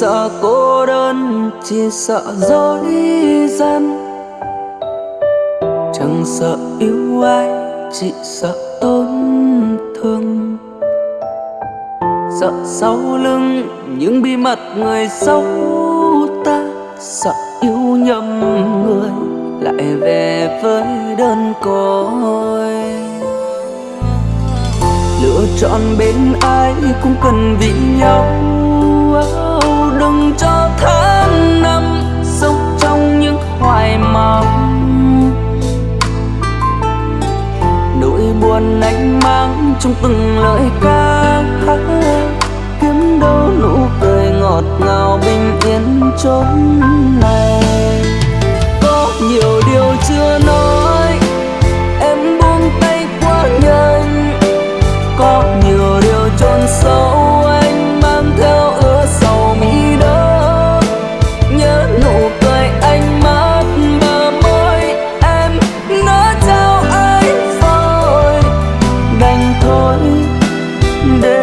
sợ cô đơn, chỉ sợ dối gian. Chẳng sợ yêu ai, chỉ sợ tổn thương. Sợ sau lưng những bí mật người xấu ta. Sợ yêu nhầm người lại về với đơn côi. Lựa chọn bên ai cũng cần vì nhau đừng cho tháng năm sống trong những hoài mong nỗi buồn anh mang trong từng lời ca hát kiếm đâu nụ cười ngọt ngào bình yên chốn này. Có nhiều điều chưa nói, em buông tay quá nhanh. Có nhiều điều chôn sâu içinde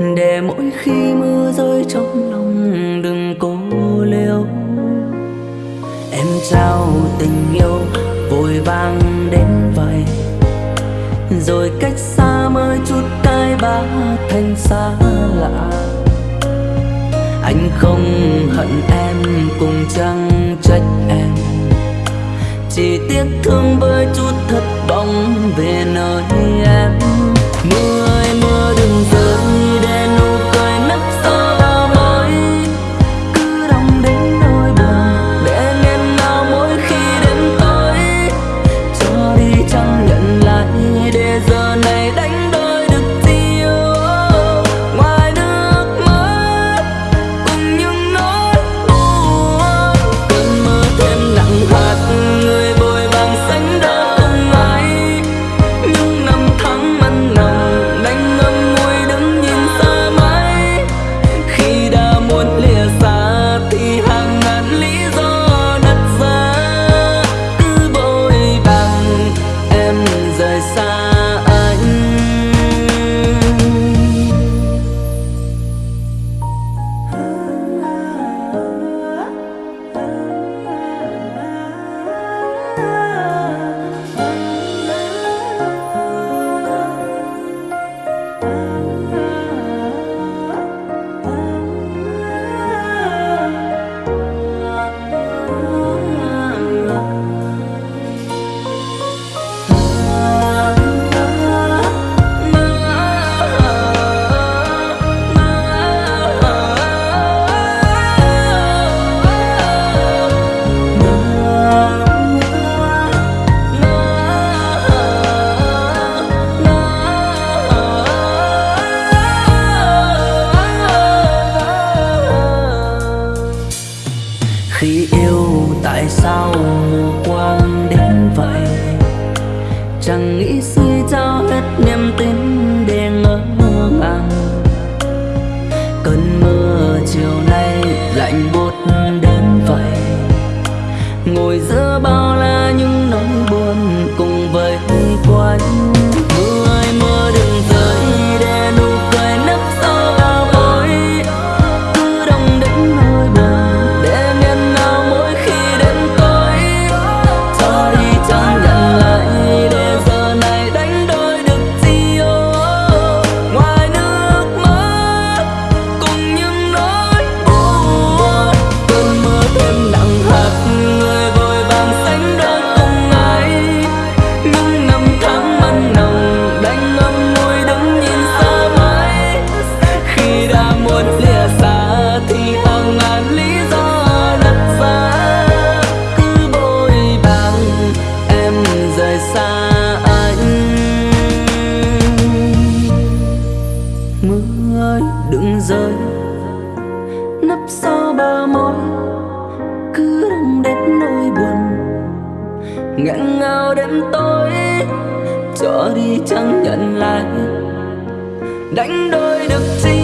để mỗi khi mưa rơi trong lòng, đừng cố liêu. Em trao tình yêu, vội vàng đến vậy. Rồi cách xa mới chút cái ba thành xa lạ. Anh không hận em, cùng chẳng trách em. Chỉ tiếc thương với chút thất vọng về nơi em. Mưa nghẹn ngào đêm tối cho đi chẳng nhận lại. Đánh đôi được chi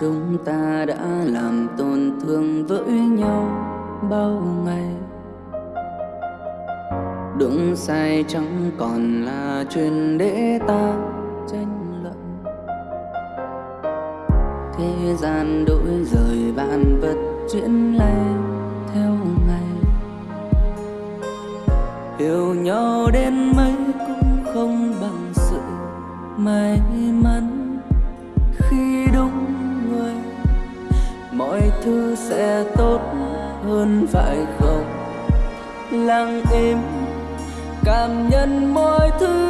chúng ta đã làm tổn thương với nhau bao ngày. Đúng sai chẳng còn là chuyện để ta tranh luận. Thế gian đổi rời vạn vật chuyển lay theo ngày. Yêu nhau đến phải không? Lặng im cảm nhận mọi thứ.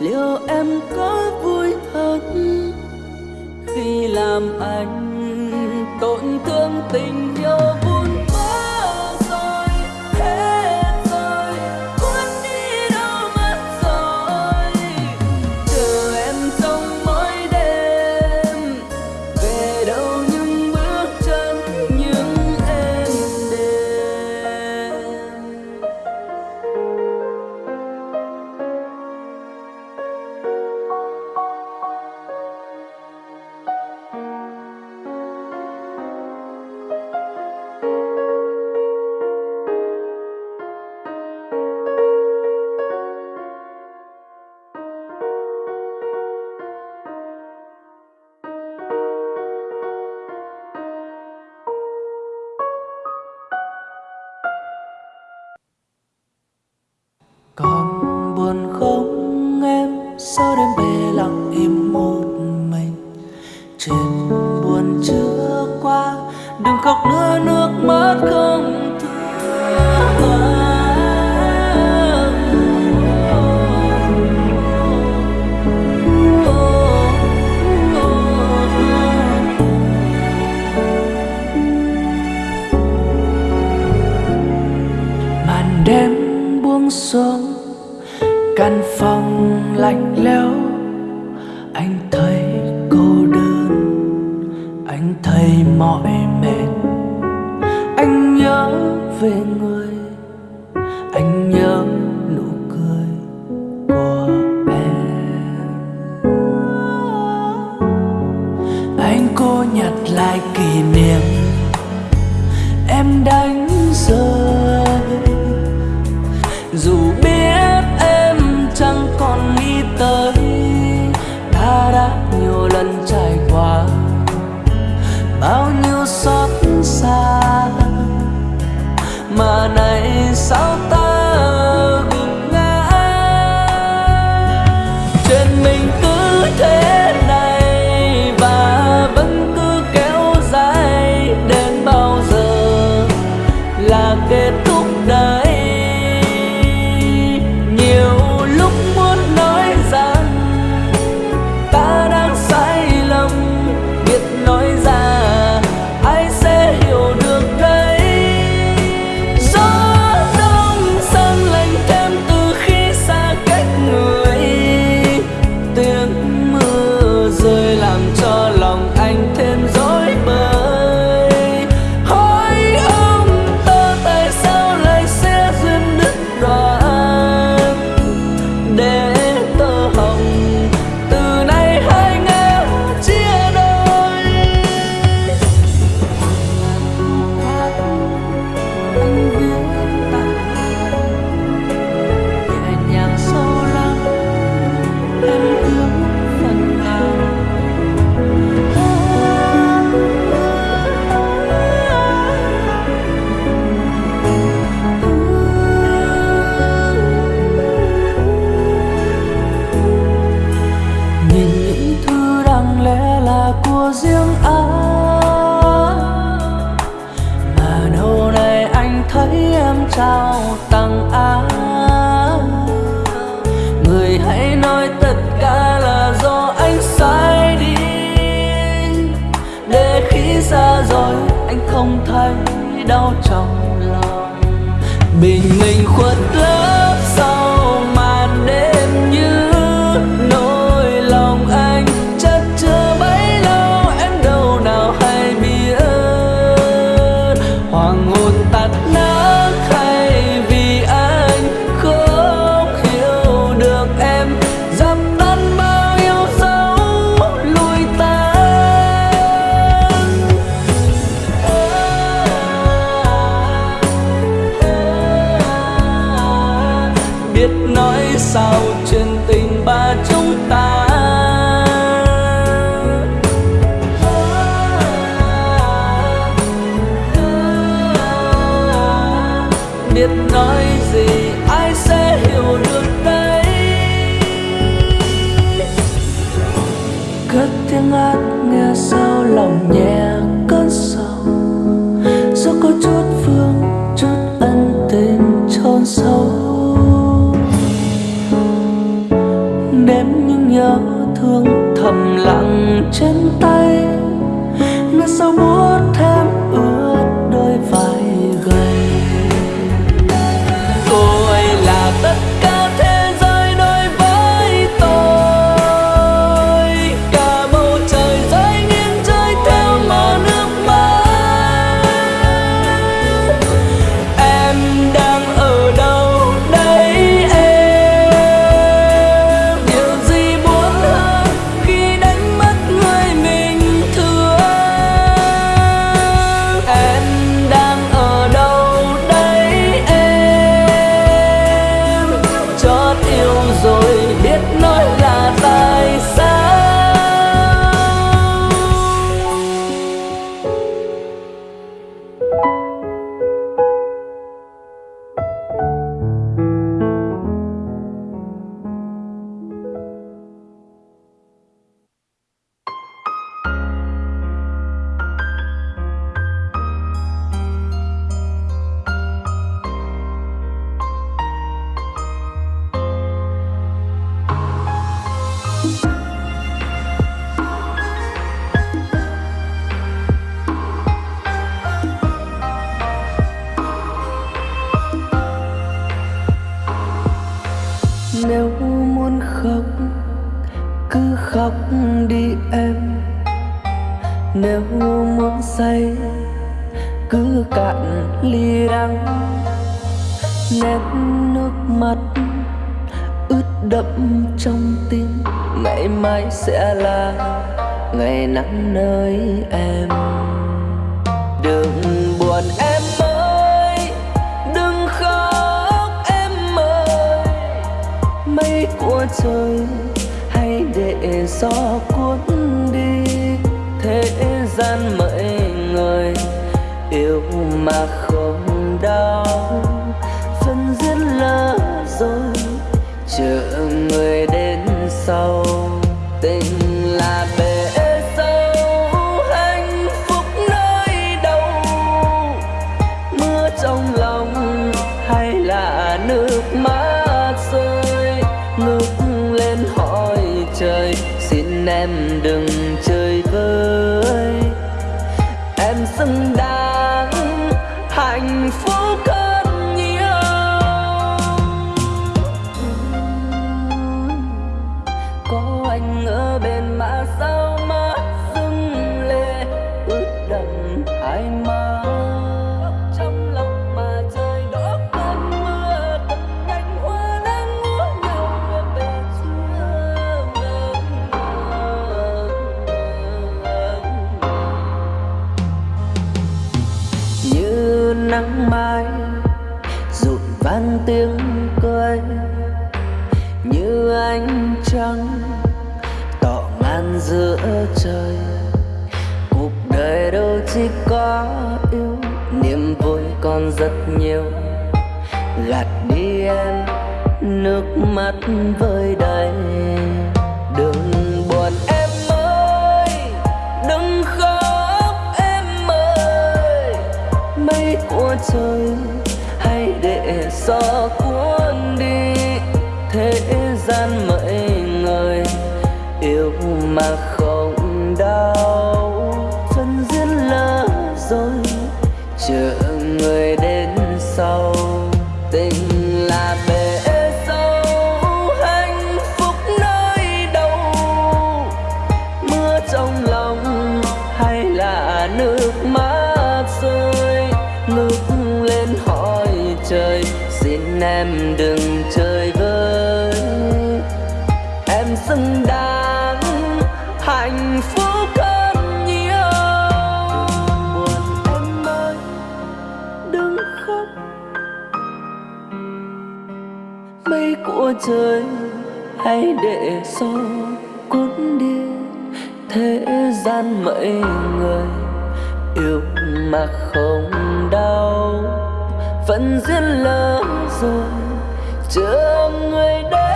liệu em có vui thật khi làm anh anh thấy cô đơn, anh thấy mỏi mệt. Anh nhớ về người, anh nhớ nụ cười của em. Anh cô nhặt lại kỷ niệm, em đánh rơi. so cứ khóc đi em. Nếu muốn say, cứ cạn ly đắng. Nét nước mắt, ướt đẫm trong tim. Ngày mai sẽ là ngày nắng nơi em. Đừng buồn em ơi, đừng khóc em ơi. Mây của trời để gió cuốn đi, thế gian mấy người yêu mà không đau phân duyên lỡ rồi chờ người đến sau vang tiếng cười như ánh trăng tỏ ngang giữa trời. Cuộc đời đâu chỉ có yêu, niềm vui còn rất nhiều. Gạt đi em, nước mắt vơi đầy. Đừng buồn em ơi, đừng khóc em ơi. Mây của trời hãy để gió cuốn đi thế gian của hãy để gió cuốn đi thế gian mấy người. Yêu mà không đau, vẫn duyên lỡ rồi chưa người đây.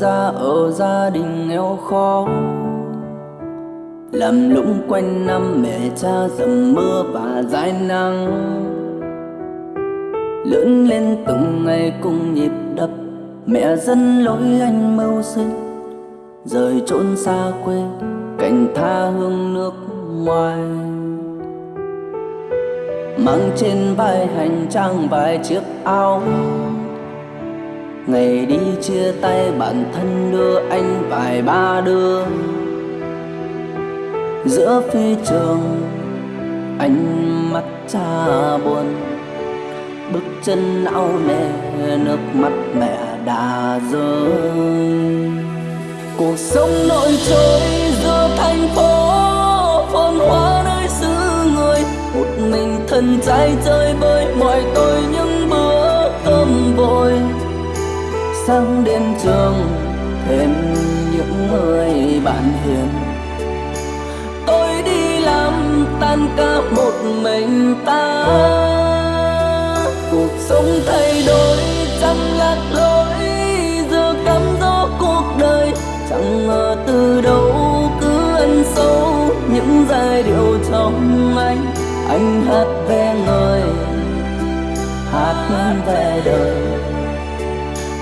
Ra ở gia đình nghèo khó. Làm lũng quanh năm mẹ cha dầm mưa và dài nắng. Lớn lên từng ngày cùng nhịp đập, mẹ dân lối anh mưu sinh. Rời trốn xa quê cảnh tha hương nước ngoài. Mang trên vai hành trang vài chiếc áo ngày đi chia tay bản thân đưa anh vài ba đường giữa phi trường anh mắt cha buồn, bước chân áo nề, nước mắt mẹ đã rơi. Cuộc sống nổi trôi giữa thành phố, phồn hoa nơi xứ người. Một mình thân trai chơi bơi mọi tôi những bữa cơm vội sang đến trường, thêm những người bạn hiền. Tôi đi làm tan ca một mình ta. Cuộc sống thay đổi, chẳng lạc lối, giờ cắm gió cuộc đời. Chẳng ngờ từ đâu cứ ăn sâu những giai điệu trong anh. Anh hát về người, hát về đời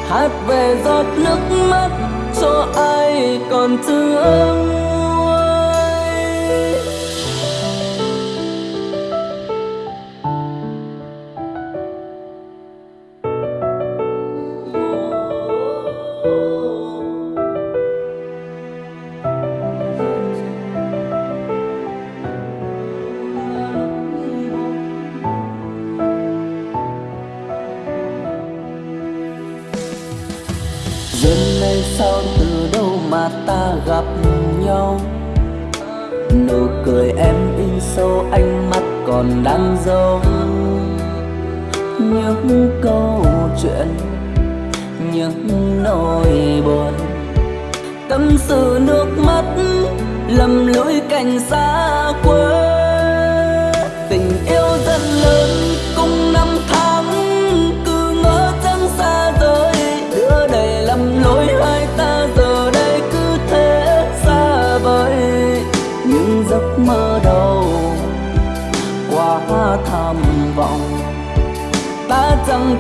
hát về giọt nước mắt cho ai còn thương? Sao từ đâu mà ta gặp nhau? Nụ cười em in sâu ánh mắt còn đang dấu. Những câu chuyện, những nỗi buồn. Tâm sự nước mắt lầm lỗi cảnh xa quê.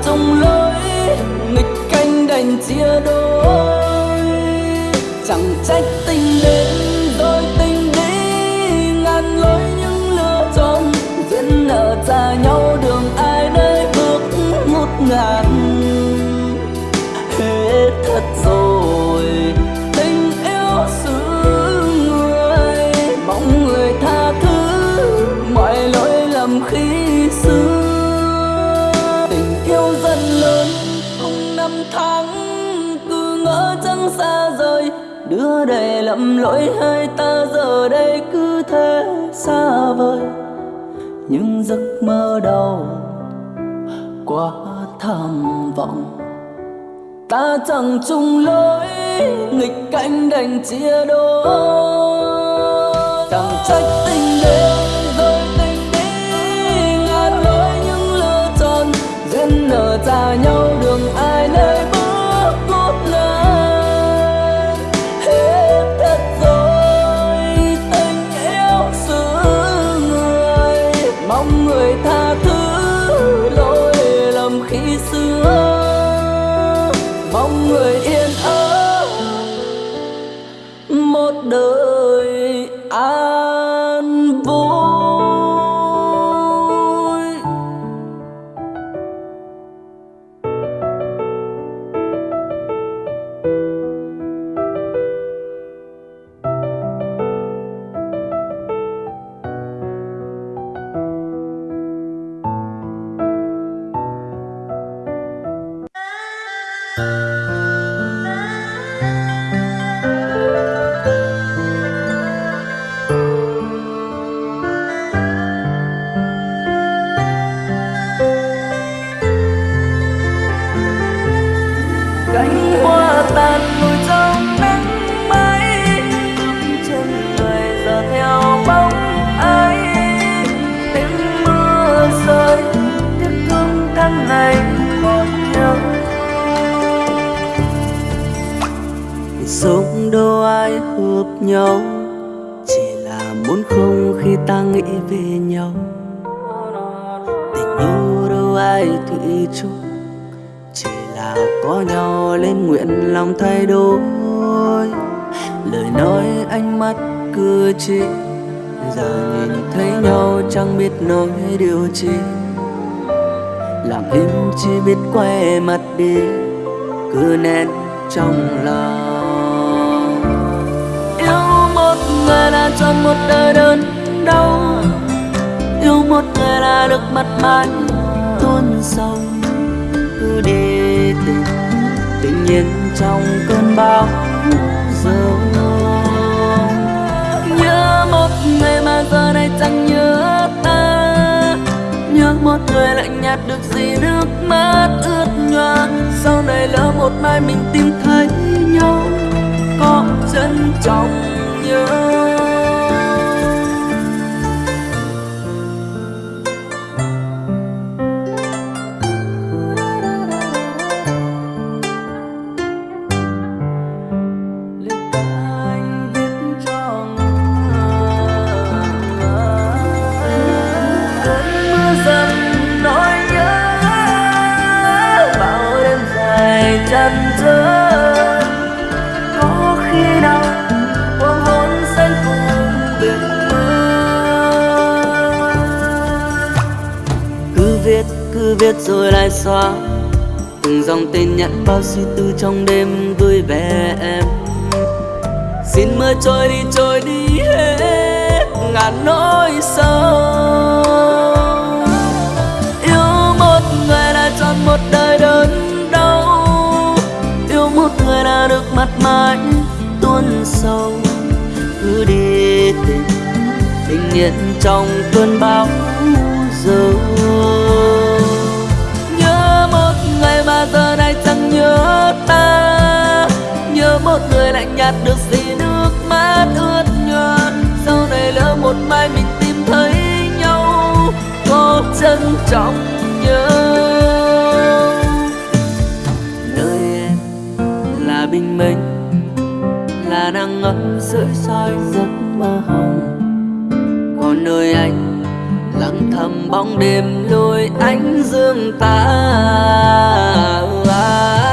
Trong lối nghịch canh đành chia đôi. Để lầm lỗi hai ta giờ đây cứ thế xa vời. Những giấc mơ đầu quá tham vọng. Ta chẳng chung lối, nghịch cảnh đành chia đôi. Chẳng trách tình thay đổi. Lời nói ánh mắt cử chỉ, giờ nhìn thấy nhau chẳng biết nói điều chi. Lặng im chỉ biết quay mặt đi, cứ nén trong lòng. Yêu một người là chọn một đời đơn đau yêu một người là được mặt mãi tuôn sông cứ đi tìm tình nhiên trong cơn bão dâu nhớ một người mà giờ này chẳng nhớ ta. Nhớ một người lạnh nhạt được gì nước mắt ướt nhòa sau này lỡ một mai mình tìm thấy nhau, có chân trọng nhớ. Xóa từng dòng tên nhắn bao suy tư trong đêm vui về em. Xin mưa trôi đi trôi đi hết ngàn nỗi sâu yêu một người là chọn một đời đơn người đã được mặt mãi tuôn sâu. Cứ đi tình tình yên trong cơn bão dâu một người lạnh nhạt được gì nước mắt ướt nhòa sau này lỡ một mai mình tìm thấy nhau, có trân trọng nhớ. Nơi em là bình minh, là nắng ấm sưởi soi giấc mơ hồng. Còn nơi anh lặng thầm bóng đêm lôi ánh dương ta. cơn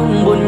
trong buồn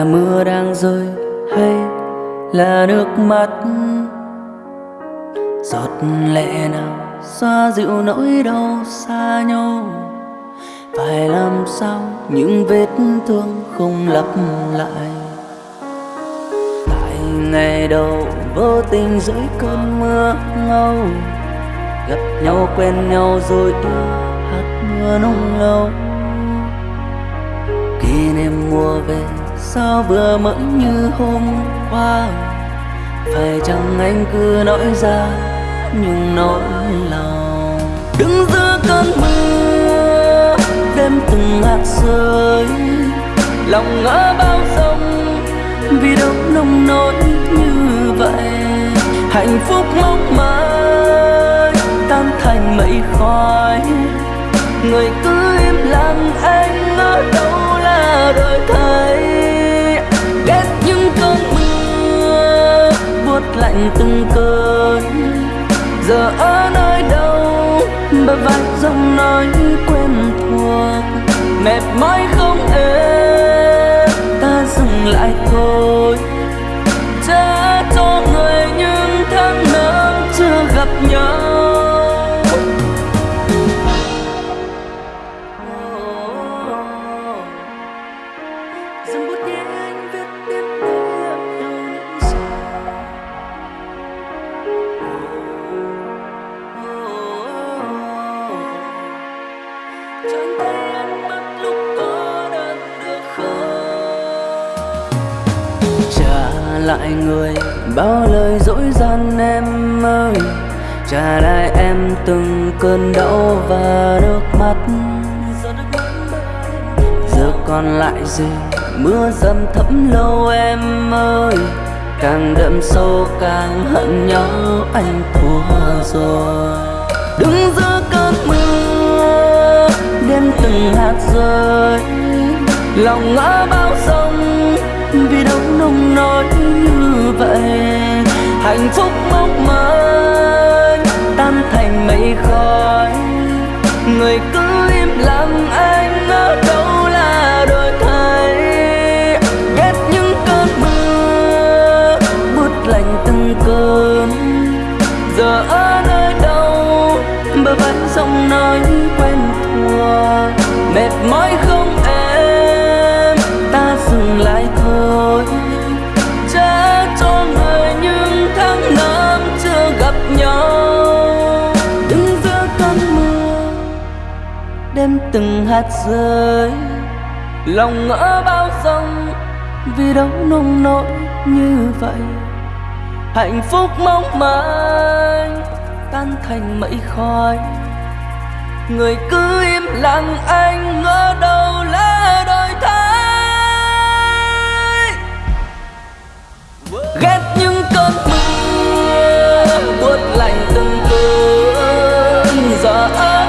là mưa đang rơi hay là nước mắt? Giọt lệ nào xoa dịu nỗi đau xa nhau? Phải làm sao những vết thương không lặp lại? Tại ngày đầu vô tình dưới cơn mưa ngâu, gặp nhau quen nhau rồi yêu hạt mưa nung lâu kỷ niệm mùa về sao vừa mới như hôm qua? Phải chăng anh cứ nói ra Nhưng nỗi lòng? Đứng giữa cơn mưa, đêm từng hạt rơi. Lòng ngỡ bao sông, vì đâu nông nỗi như vậy? Hạnh phúc mong mỏi, tan thành mây khói. Người cứ im lặng, anh ở đâu là đôi thấy ghét những cơn mưa buốt lạnh từng cơn. Giờ ở nơi đâu bờ vai giọng nói quen thuộc. Mệt mỏi không êm ta dừng lại thôi. Cha cho người những tháng năm chưa gặp nhau. Lại người, bao lời dỗi gian em ơi. Trả lại em từng cơn đau và nước mắt. Giờ còn lại gì? Mưa dầm thấm lâu em ơi. Càng đậm sâu càng hận nhau anh thua rồi. Đứng giữa cơn mưa, đêm từng hạt rơi. Lòng ngỡ bao sông vì đâu nông nỗi vậy. Hạnh phúc mong manh, tan thành mây khói. Người cứ im lặng anh ở đâu từng hạt rơi. Lòng ngỡ bao dông vì đâu nông nỗi như vậy. Hạnh phúc mong manh tan thành mây khói. Người cứ im lặng, anh ngỡ đâu là đổi thay. Ghét những cơn mưa, buốt lạnh từng cơn. Giờ ở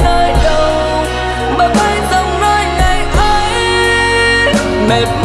mệt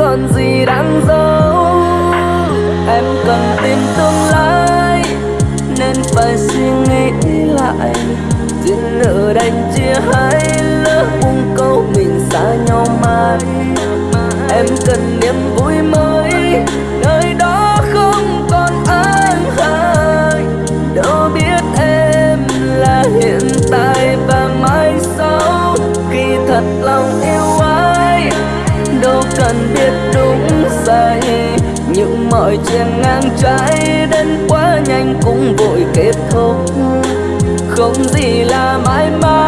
còn gì đáng giấu. Em cần tin tương lai, Nên phải suy nghĩ lại. Duyên nợ đành chia hai lỡ buông câu mình xa nhau mãi. Em cần niềm mọi chuyện ngang trái đến quá nhanh cũng vội kết thúc. Không gì là mãi mãi.